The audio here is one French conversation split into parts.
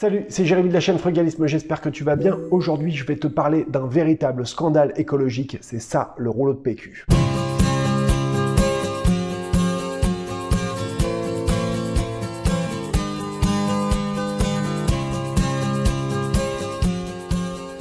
Salut, c'est Jérémy de la chaîne Frugalisme, j'espère que tu vas bien. Aujourd'hui, je vais te parler d'un véritable scandale écologique, c'est ça, le rouleau de PQ.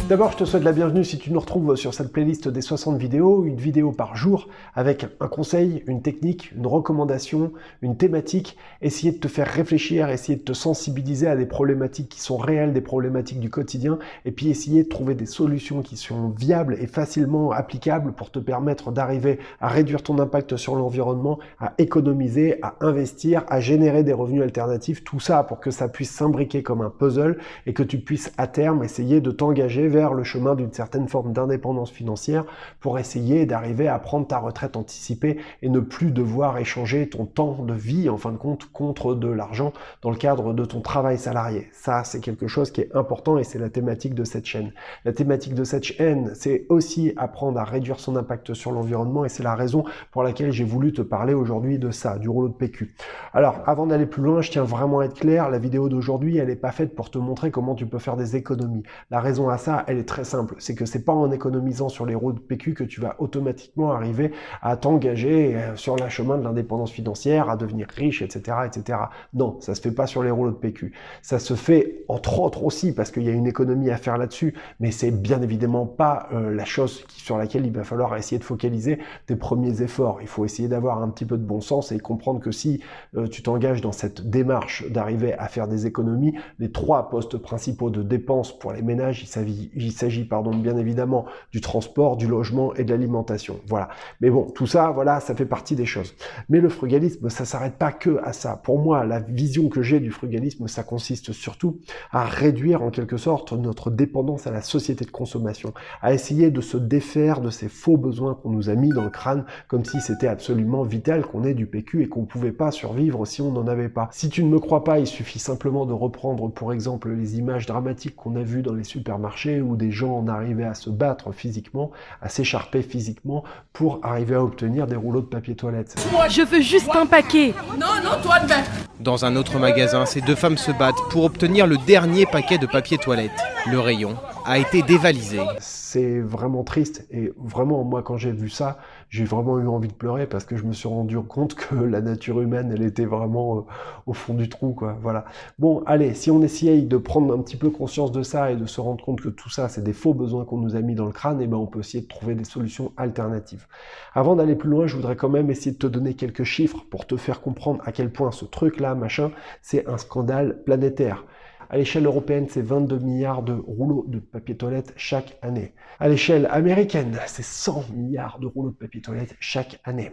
D'abord, je te souhaite la bienvenue si tu nous retrouves sur cette playlist des 60 vidéos, une vidéo par jour avec un conseil, une technique, une recommandation, une thématique, essayer de te faire réfléchir, essayer de te sensibiliser à des problématiques qui sont réelles, des problématiques du quotidien, et puis essayer de trouver des solutions qui sont viables et facilement applicables pour te permettre d'arriver à réduire ton impact sur l'environnement, à économiser, à investir, à générer des revenus alternatifs, tout ça pour que ça puisse s'imbriquer comme un puzzle et que tu puisses à terme essayer de t'engager vers le chemin d'une certaine forme d'indépendance financière pour essayer d'arriver à prendre ta retraite anticipée et ne plus devoir échanger ton temps de vie, en fin de compte, contre de l'argent dans le cadre de ton travail salarié. Ça, c'est quelque chose qui est important et c'est la thématique de cette chaîne. La thématique de cette chaîne, c'est aussi apprendre à réduire son impact sur l'environnement et c'est la raison pour laquelle j'ai voulu te parler aujourd'hui de ça, du rouleau de PQ. Alors, avant d'aller plus loin, je tiens vraiment à être clair, la vidéo d'aujourd'hui, elle n'est pas faite pour te montrer comment tu peux faire des économies. La raison à ça, elle est très simple. C'est que c'est pas en économisant sur les roues de PQ que tu vas automatiquement arriver à t'engager euh, sur le chemin de l'indépendance financière, à devenir riche, etc., etc. Non, ça se fait pas sur les rouleaux de PQ. Ça se fait entre autres aussi parce qu'il y a une économie à faire là-dessus, mais c'est bien évidemment pas euh, la chose sur laquelle il va falloir essayer de focaliser tes premiers efforts. Il faut essayer d'avoir un petit peu de bon sens et comprendre que si euh, tu t'engages dans cette démarche d'arriver à faire des économies, les trois postes principaux de dépenses pour les ménages, il s'agit il s'agit pardon, bien évidemment du transport, du logement et de l'alimentation. Voilà. Mais bon, tout ça, voilà, ça fait partie des choses. Mais le frugalisme, ça s'arrête pas que à ça. Pour moi, la vision que j'ai du frugalisme, ça consiste surtout à réduire en quelque sorte notre dépendance à la société de consommation, à essayer de se défaire de ces faux besoins qu'on nous a mis dans le crâne, comme si c'était absolument vital qu'on ait du PQ et qu'on pouvait pas survivre si on n'en avait pas. Si tu ne me crois pas, il suffit simplement de reprendre pour exemple les images dramatiques qu'on a vues dans les supermarchés ou des gens en arrivaient à se battre physiquement, à s'écharper physiquement pour arriver à obtenir des rouleaux de papier toilette. Moi, je veux juste un paquet. Non, non, toi, ben. Dans un autre magasin, ces deux femmes se battent pour obtenir le dernier paquet de papier toilette. Le rayon a été dévalisé. C'est vraiment triste et vraiment moi quand j'ai vu ça, j'ai vraiment eu envie de pleurer parce que je me suis rendu compte que la nature humaine, elle était vraiment euh, au fond du trou quoi. Voilà. Bon, allez, si on essaye de prendre un petit peu conscience de ça et de se rendre compte que tout ça, c'est des faux besoins qu'on nous a mis dans le crâne, et eh ben on peut essayer de trouver des solutions alternatives. Avant d'aller plus loin, je voudrais quand même essayer de te donner quelques chiffres pour te faire comprendre à quel point ce truc là, machin, c'est un scandale planétaire. À l'échelle européenne, c'est 22 milliards de rouleaux de papier toilette chaque année. À l'échelle américaine, c'est 100 milliards de rouleaux de papier toilette chaque année.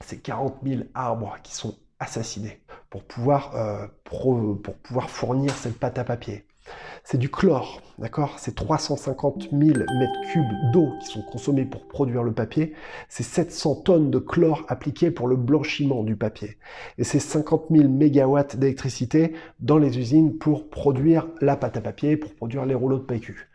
C'est 40 000 arbres qui sont assassinés pour pouvoir, euh, pour pouvoir fournir cette pâte à papier c'est du chlore, d'accord? C'est 350 000 mètres cubes d'eau qui sont consommés pour produire le papier. C'est 700 tonnes de chlore appliquées pour le blanchiment du papier. Et c'est 50 000 mégawatts d'électricité dans les usines pour produire la pâte à papier, pour produire les rouleaux de PQ.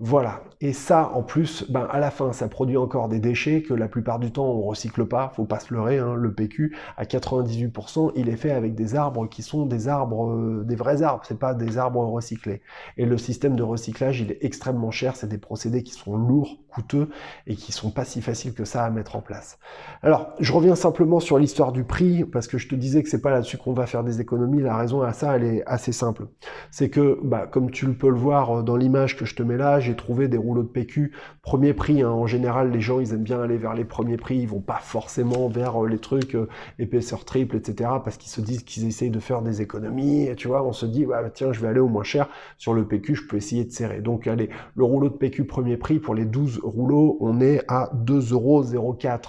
Voilà. Et ça, en plus, ben, à la fin, ça produit encore des déchets que la plupart du temps, on recycle pas. Faut pas se leurrer, hein. le PQ, à 98%, il est fait avec des arbres qui sont des arbres, euh, des vrais arbres. C'est pas des arbres recyclés. Et le système de recyclage, il est extrêmement cher. C'est des procédés qui sont lourds, coûteux et qui sont pas si faciles que ça à mettre en place. Alors, je reviens simplement sur l'histoire du prix parce que je te disais que c'est pas là-dessus qu'on va faire des économies. La raison à ça, elle est assez simple. C'est que, bah, comme tu peux le voir dans l'image que je te mets là, j'ai trouvé des rouleaux de PQ premier prix. Hein. En général, les gens, ils aiment bien aller vers les premiers prix. Ils vont pas forcément vers euh, les trucs euh, épaisseur triple, etc. Parce qu'ils se disent qu'ils essayent de faire des économies. Et tu vois, on se dit, bah, tiens, je vais aller au moins cher. Sur le PQ, je peux essayer de serrer. Donc, allez, le rouleau de PQ premier prix pour les 12 rouleaux, on est à 2,04€.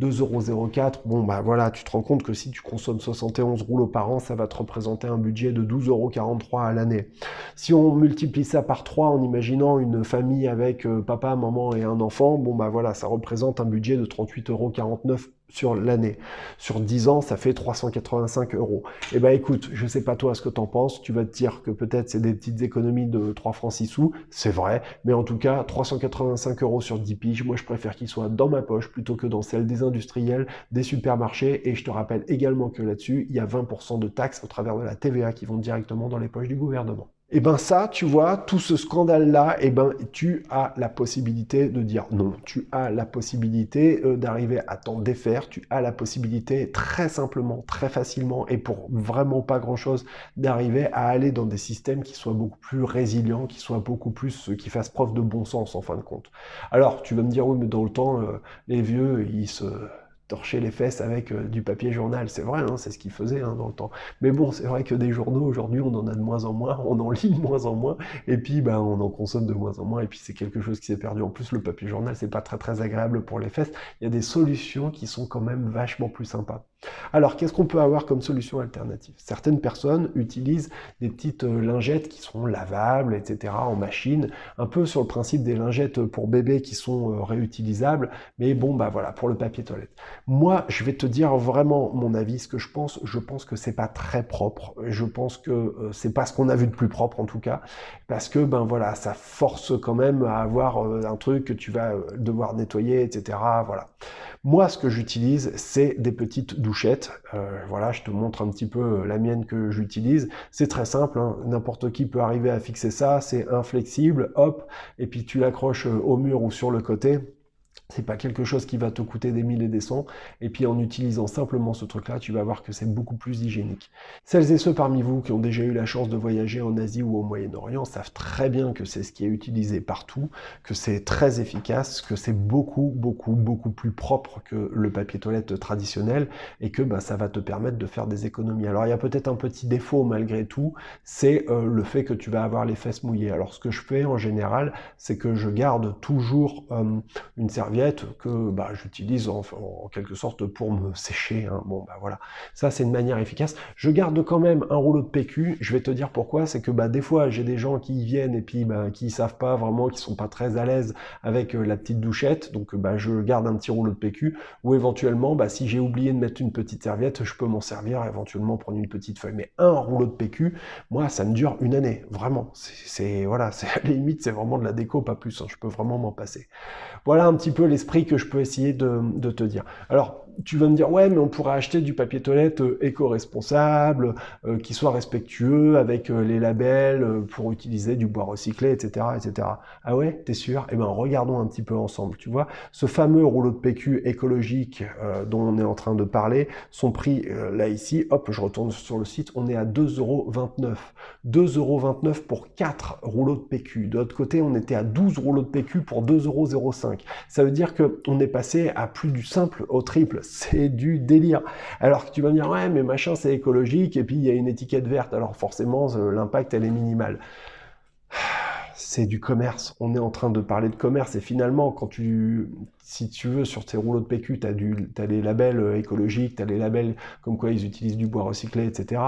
2,04€, bon bah voilà, tu te rends compte que si tu consommes 71 rouleaux par an, ça va te représenter un budget de 12,43€ à l'année. Si on multiplie ça par 3 en imaginant une famille avec euh, papa, maman et un enfant, bon bah voilà, ça représente un budget de 38,49€ sur l'année. Sur 10 ans, ça fait 385 euros. Et eh ben écoute, je sais pas toi ce que t'en penses, tu vas te dire que peut-être c'est des petites économies de 3 francs 6 sous, c'est vrai, mais en tout cas, 385 euros sur 10 piges, moi je préfère qu'ils soient dans ma poche plutôt que dans celle des industriels, des supermarchés, et je te rappelle également que là-dessus, il y a 20% de taxes au travers de la TVA qui vont directement dans les poches du gouvernement. Et ben ça, tu vois, tout ce scandale-là, et ben tu as la possibilité de dire non. Tu as la possibilité euh, d'arriver à t'en défaire. Tu as la possibilité très simplement, très facilement, et pour vraiment pas grand-chose, d'arriver à aller dans des systèmes qui soient beaucoup plus résilients, qui soient beaucoup plus, qui fassent preuve de bon sens en fin de compte. Alors, tu vas me dire, oui, mais dans le temps, euh, les vieux, ils se torcher les fesses avec euh, du papier journal. C'est vrai, hein, c'est ce qu'ils faisaient hein, dans le temps. Mais bon, c'est vrai que des journaux, aujourd'hui, on en a de moins en moins, on en lit de moins en moins, et puis ben, on en consomme de moins en moins, et puis c'est quelque chose qui s'est perdu. En plus, le papier journal, c'est pas très très agréable pour les fesses. Il y a des solutions qui sont quand même vachement plus sympas. Alors, qu'est-ce qu'on peut avoir comme solution alternative? Certaines personnes utilisent des petites euh, lingettes qui sont lavables, etc., en machine, un peu sur le principe des lingettes pour bébés qui sont euh, réutilisables, mais bon, bah voilà, pour le papier toilette. Moi, je vais te dire vraiment mon avis, ce que je pense. Je pense que c'est pas très propre. Je pense que euh, c'est pas ce qu'on a vu de plus propre, en tout cas, parce que, ben voilà, ça force quand même à avoir un truc que tu vas devoir nettoyer, etc., voilà. Moi, ce que j'utilise, c'est des petites Euh, voilà, je te montre un petit peu euh, la mienne que j'utilise. C'est très simple, hein. n'importe qui peut arriver à fixer ça. C'est inflexible, hop, et puis tu l'accroches euh, au mur ou sur le côté. C'est pas quelque chose qui va te coûter des mille et des cents. Et puis en utilisant simplement ce truc-là, tu vas voir que c'est beaucoup plus hygiénique. Celles et ceux parmi vous qui ont déjà eu la chance de voyager en Asie ou au Moyen-Orient savent très bien que c'est ce qui est utilisé partout, que c'est très efficace, que c'est beaucoup, beaucoup, beaucoup plus propre que le papier toilette traditionnel et que bah, ça va te permettre de faire des économies. Alors il y a peut-être un petit défaut malgré tout, c'est euh, le fait que tu vas avoir les fesses mouillées. Alors ce que je fais en général, c'est que je garde toujours euh, une serviette que bah, j'utilise en, quelque sorte pour me sécher. Hein. Bon, bah voilà, ça c'est une manière efficace. Je garde quand même un rouleau de PQ. Je vais te dire pourquoi. C'est que bah, des fois j'ai des gens qui viennent et puis bah, qui savent pas vraiment, qui sont pas très à l'aise avec euh, la petite douchette. Donc bah, je garde un petit rouleau de PQ. Ou éventuellement, bah, si j'ai oublié de mettre une petite serviette, je peux m'en servir éventuellement prendre une petite feuille. Mais un rouleau de PQ, moi ça me dure une année, vraiment. C'est voilà, c'est à limite c'est vraiment de la déco, pas plus. Hein. Je peux vraiment m'en passer. Voilà un petit peu l'esprit que je peux essayer de, te dire. Alors, tu vas me dire, ouais, mais on pourrait acheter du papier toilette euh, éco-responsable, euh, qui soit respectueux avec euh, les labels pour utiliser du bois recyclé, etc., etc. Ah ouais, t'es sûr? Eh ben, regardons un petit peu ensemble. Tu vois, ce fameux rouleau de PQ écologique dont on est en train de parler, son prix, là, ici, hop, je retourne sur le site, on est à 2,29€. 2,29€ pour 4 rouleaux de PQ. De l'autre côté, on était à 12 rouleaux de PQ pour 2,05€. Ça veut dire qu'on est passé à plus du simple au triple c'est du délire. Alors que tu vas me dire, ouais, mais machin, c'est écologique, et puis il y a une étiquette verte, alors forcément, l'impact, elle est minimale. C'est du commerce. On est en train de parler de commerce. Et finalement, quand tu, si tu veux, sur tes rouleaux de PQ, tu as, as les labels euh, écologiques, tu as les labels comme quoi ils utilisent du bois recyclé, etc.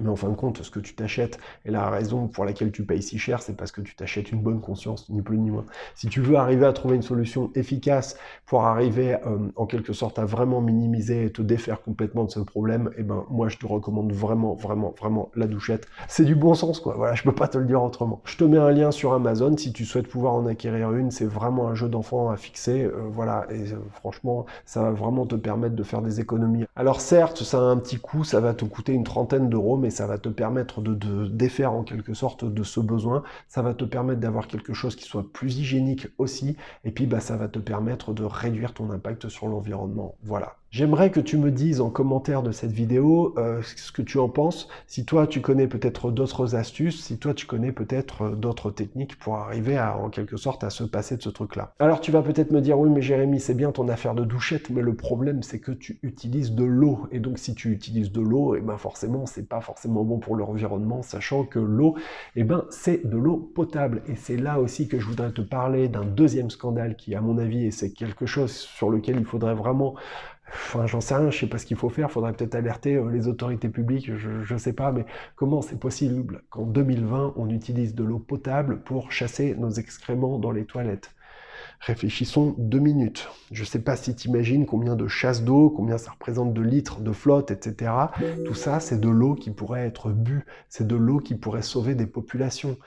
Mais en fin de compte, ce que tu t'achètes, et la raison pour laquelle tu payes si cher, c'est parce que tu t'achètes une bonne conscience, ni plus ni moins. Si tu veux arriver à trouver une solution efficace pour arriver euh, en quelque sorte à vraiment minimiser et te défaire complètement de ce problème, eh ben moi je te recommande vraiment, vraiment, vraiment la douchette. C'est du bon sens quoi, voilà, je peux pas te le dire autrement. Je te mets un lien sur Amazon si tu souhaites pouvoir en acquérir une, c'est vraiment un jeu d'enfant à fixer, euh, voilà, et euh, franchement, ça va vraiment te permettre de faire des économies. Alors certes, ça a un petit coût, ça va te coûter une trentaine d'euros, mais ça va te permettre de, défaire en quelque sorte de ce besoin, ça va te permettre d'avoir quelque chose qui soit plus hygiénique aussi, et puis bah, ça va te permettre de réduire ton impact sur l'environnement. Voilà. J'aimerais que tu me dises en commentaire de cette vidéo euh, ce que tu en penses, si toi tu connais peut-être d'autres astuces, si toi tu connais peut-être euh, d'autres techniques pour arriver à, en quelque sorte, à se passer de ce truc-là. Alors tu vas peut-être me dire, oui mais Jérémy, c'est bien ton affaire de douchette, mais le problème c'est que tu utilises de l'eau, et donc si tu utilises de l'eau, et eh ben forcément c'est pas forcément bon pour l'environnement, sachant que l'eau, et eh ben c'est de l'eau potable, et c'est là aussi que je voudrais te parler d'un deuxième scandale qui, à mon avis, et c'est quelque chose sur lequel il faudrait vraiment Enfin, j'en sais rien, je sais pas ce qu'il faut faire, faudrait peut-être alerter euh, les autorités publiques, je sais pas, mais comment c'est possible qu'en 2020, on utilise de l'eau potable pour chasser nos excréments dans les toilettes? Réfléchissons deux minutes. Je sais pas si tu imagines combien de chasses d'eau, combien ça représente de litres de flotte, etc. Tout ça, c'est de l'eau qui pourrait être bue, c'est de l'eau qui pourrait sauver des populations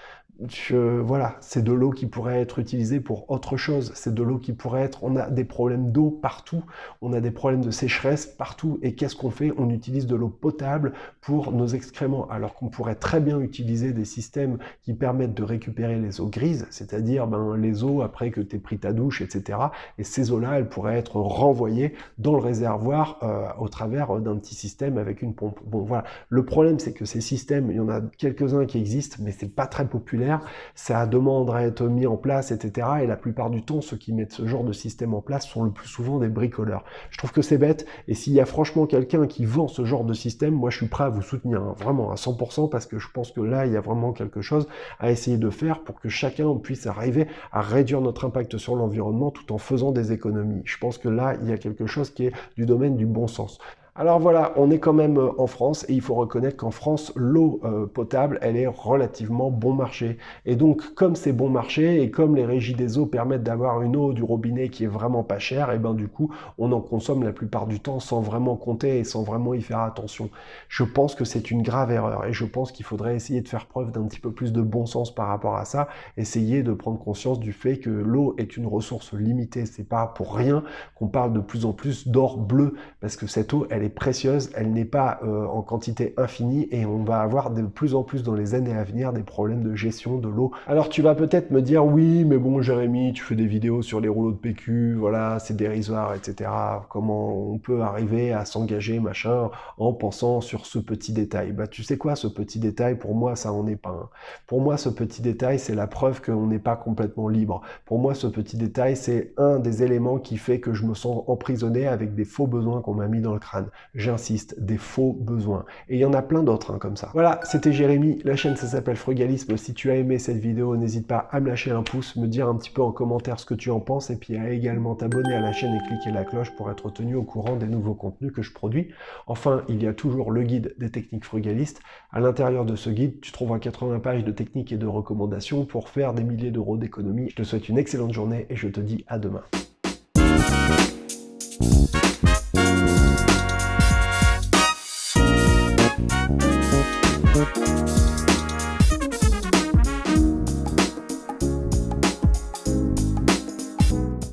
voilà, c'est de l'eau qui pourrait être utilisée pour autre chose. C'est de l'eau qui pourrait être... On a des problèmes d'eau partout. On a des problèmes de sécheresse partout. Et qu'est-ce qu'on fait? On utilise de l'eau potable pour nos excréments. Alors qu'on pourrait très bien utiliser des systèmes qui permettent de récupérer les eaux grises, c'est-à-dire ben, les eaux après que tu pris ta douche, etc. Et ces eaux-là, elles pourraient être renvoyées dans le réservoir euh, au travers d'un petit système avec une pompe. Bon, voilà. Le problème, c'est que ces systèmes, il y en a quelques-uns qui existent, mais c'est pas très populaire ça demande à être mis en place, etc. Et la plupart du temps, ceux qui mettent ce genre de système en place sont le plus souvent des bricoleurs. Je trouve que c'est bête, et s'il y a franchement quelqu'un qui vend ce genre de système, moi je suis prêt à vous soutenir, hein, vraiment à 100%, parce que je pense que là, il y a vraiment quelque chose à essayer de faire pour que chacun puisse arriver à réduire notre impact sur l'environnement tout en faisant des économies. Je pense que là, il y a quelque chose qui est du domaine du bon sens. Alors voilà, on est quand même euh, en France et il faut reconnaître qu'en France, l'eau euh, potable, elle est relativement bon marché. Et donc, comme c'est bon marché et comme les régies des eaux permettent d'avoir une eau du robinet qui est vraiment pas chère, et ben du coup, on en consomme la plupart du temps sans vraiment compter et sans vraiment y faire attention. Je pense que c'est une grave erreur et je pense qu'il faudrait essayer de faire preuve d'un petit peu plus de bon sens par rapport à ça, essayer de prendre conscience du fait que l'eau est une ressource limitée. C'est pas pour rien qu'on parle de plus en plus d'or bleu parce que cette eau, elle est précieuse, elle n'est pas euh, en quantité infinie et on va avoir de plus en plus dans les années à venir des problèmes de gestion de l'eau. Alors tu vas peut-être me dire oui mais bon Jérémy tu fais des vidéos sur les rouleaux de PQ, voilà c'est dérisoire etc. Comment on peut arriver à s'engager machin en pensant sur ce petit détail? Bah tu sais quoi ce petit détail pour moi ça en est pas un. Pour moi ce petit détail c'est la preuve qu'on n'est pas complètement libre. Pour moi ce petit détail c'est un des éléments qui fait que je me sens emprisonné avec des faux besoins qu'on m'a mis dans le crâne j'insiste, des faux besoins. Et il y en a plein d'autres hein, comme ça. Voilà, c'était Jérémy, la chaîne ça s'appelle Frugalisme. Si tu as aimé cette vidéo, n'hésite pas à me lâcher un pouce, me dire un petit peu en commentaire ce que tu en penses, et puis à également t'abonner à la chaîne et cliquer la cloche pour être tenu au courant des nouveaux contenus que je produis. Enfin, il y a toujours le guide des techniques frugalistes. À l'intérieur de ce guide, tu trouveras 80 pages de techniques et de recommandations pour faire des milliers d'euros d'économie. Je te souhaite une excellente journée et je te dis à demain.